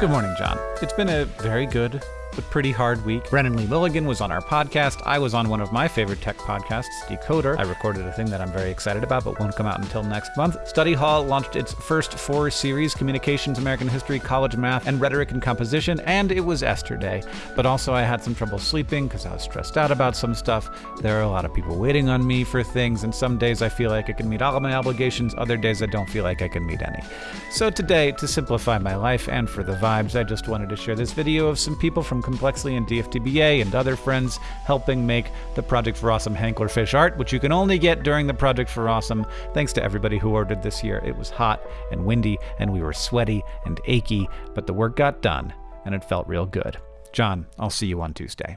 Good morning, John. It's been a very good but pretty hard week. Brennan Lee Mulligan was on our podcast. I was on one of my favorite tech podcasts, Decoder. I recorded a thing that I'm very excited about, but won't come out until next month. Study Hall launched its first four series Communications, American History, College Math, and Rhetoric and Composition, and it was Esther Day. But also, I had some trouble sleeping because I was stressed out about some stuff. There are a lot of people waiting on me for things, and some days I feel like I can meet all of my obligations, other days I don't feel like I can meet any. So today, to simplify my life and for the vibes, I just wanted to share this video of some people from Complexly and DFTBA and other friends helping make the Project for Awesome Hanklerfish art, which you can only get during the Project for Awesome. Thanks to everybody who ordered this year. It was hot and windy, and we were sweaty and achy, but the work got done, and it felt real good. John, I'll see you on Tuesday.